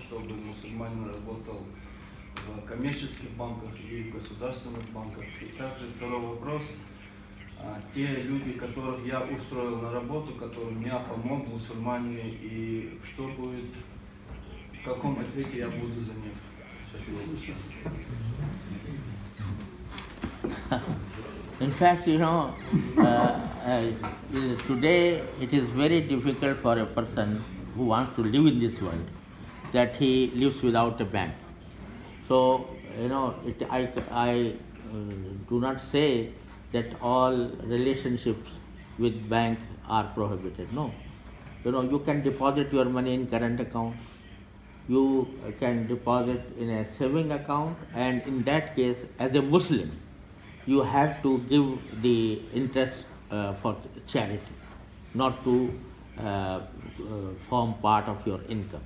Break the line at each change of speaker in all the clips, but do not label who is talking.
чтобы мусульманин работал в коммерческих банках и в государственных банках. И также второй вопрос. А, Те люди, которых я устроил на работу, которым я помог, мусульмане, и что будет, в каком ответе я буду за них? Спасибо большое.
In fact, you know, uh, uh, today it is very difficult for a person who wants to live in this world that he lives without a bank. So, you know, it, I, I uh, do not say that all relationships with bank are prohibited. No. You know, you can deposit your money in current account. You can deposit in a saving account and in that case, as a Muslim, you have to give the interest uh, for charity, not to uh, uh, form part of your income.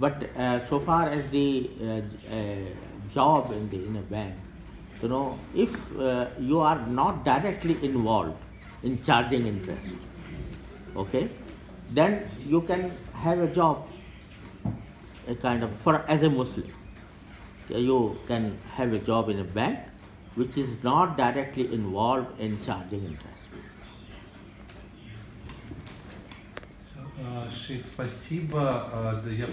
But uh, so far as the uh, uh, job in the in a bank, you know, if uh, you are not directly involved in charging interest, okay, then you can have a job, a kind of for as a Muslim, you can have a job in a bank which is not directly involved in charging interest.
А, Шейх, спасибо. А, да, Я